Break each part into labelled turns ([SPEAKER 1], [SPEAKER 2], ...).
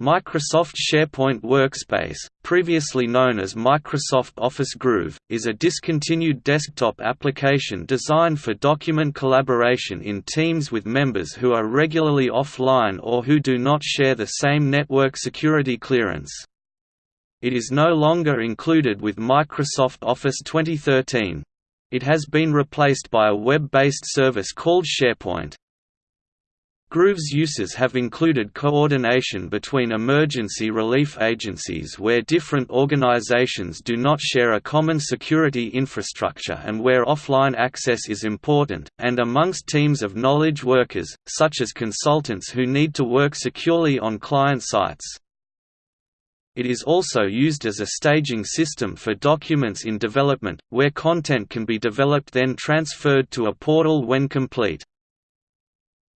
[SPEAKER 1] Microsoft SharePoint Workspace, previously known as Microsoft Office Groove, is a discontinued desktop application designed for document collaboration in teams with members who are regularly offline or who do not share the same network security clearance. It is no longer included with Microsoft Office 2013. It has been replaced by a web-based service called SharePoint. Groove's uses have included coordination between emergency relief agencies where different organizations do not share a common security infrastructure and where offline access is important, and amongst teams of knowledge workers, such as consultants who need to work securely on client sites. It is also used as a staging system for documents in development, where content can be developed then transferred to a portal when complete.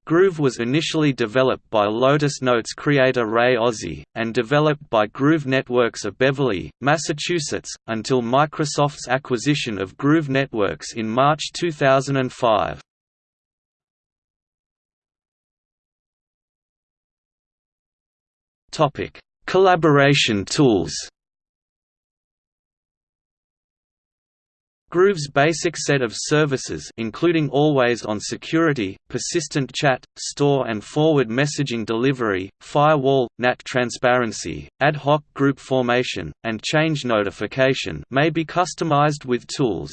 [SPEAKER 1] Groove was initially developed by Lotus Notes creator Ray Ozzie, and developed by Groove Networks of Beverly, Massachusetts, until Microsoft's acquisition of Groove Networks in March 2005. Collaboration tools Groove's basic set of services including always-on security, persistent chat, store and forward messaging delivery, firewall, NAT transparency, ad hoc group formation, and change notification may be customized with tools.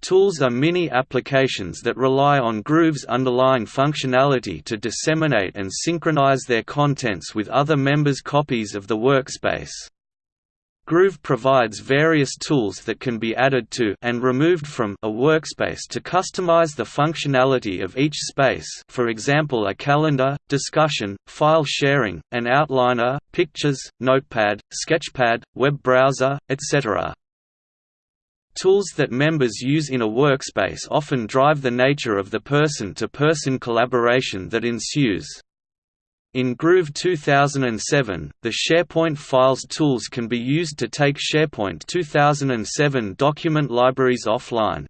[SPEAKER 1] Tools are mini applications that rely on Groove's underlying functionality to disseminate and synchronize their contents with other members' copies of the workspace. Groove provides various tools that can be added to and removed from a workspace to customize the functionality of each space for example a calendar, discussion, file sharing, an outliner, pictures, notepad, sketchpad, web browser, etc. Tools that members use in a workspace often drive the nature of the person-to-person -person collaboration that ensues. In Groove 2007, the SharePoint Files tools can be used to take SharePoint 2007 document libraries offline.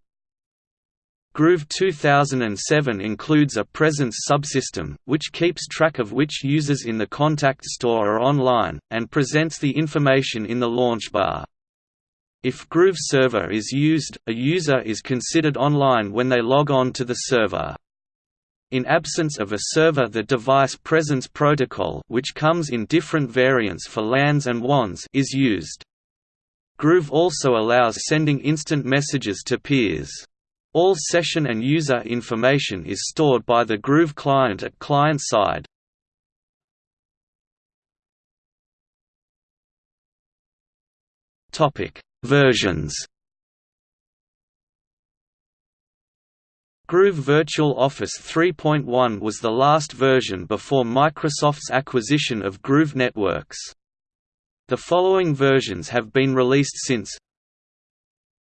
[SPEAKER 1] Groove 2007 includes a presence subsystem, which keeps track of which users in the contact store are online, and presents the information in the launch bar. If Groove Server is used, a user is considered online when they log on to the server. In absence of a server the device presence protocol which comes in different variants for LANs and WANs is used. Groove also allows sending instant messages to peers. All session and user information is stored by the Groove client at client side. Versions Groove Virtual Office 3.1 was the last version before Microsoft's acquisition of Groove Networks. The following versions have been released since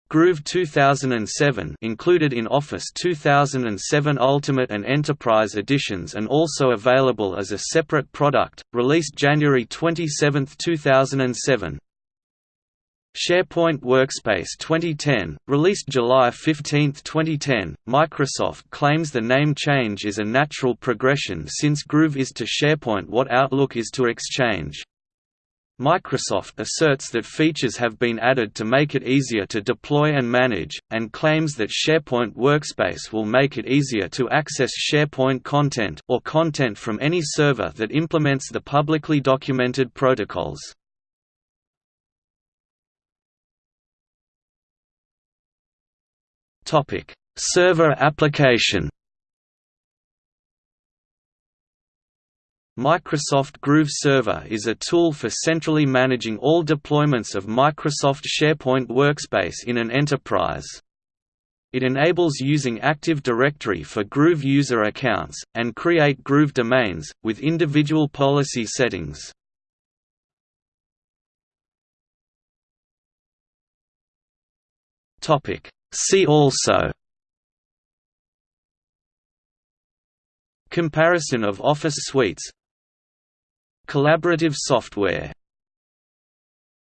[SPEAKER 1] Groove 2007 included in Office 2007 Ultimate and Enterprise editions and also available as a separate product, released January 27, 2007. SharePoint Workspace 2010, released July 15, 2010, Microsoft claims the name change is a natural progression since Groove is to SharePoint what Outlook is to Exchange. Microsoft asserts that features have been added to make it easier to deploy and manage, and claims that SharePoint Workspace will make it easier to access SharePoint content or content from any server that implements the publicly documented protocols. Topic: Server application. Microsoft Groove Server is a tool for centrally managing all deployments of Microsoft SharePoint Workspace in an enterprise. It enables using Active Directory for Groove user accounts, and create Groove domains, with individual policy settings. See also Comparison of Office suites Collaborative software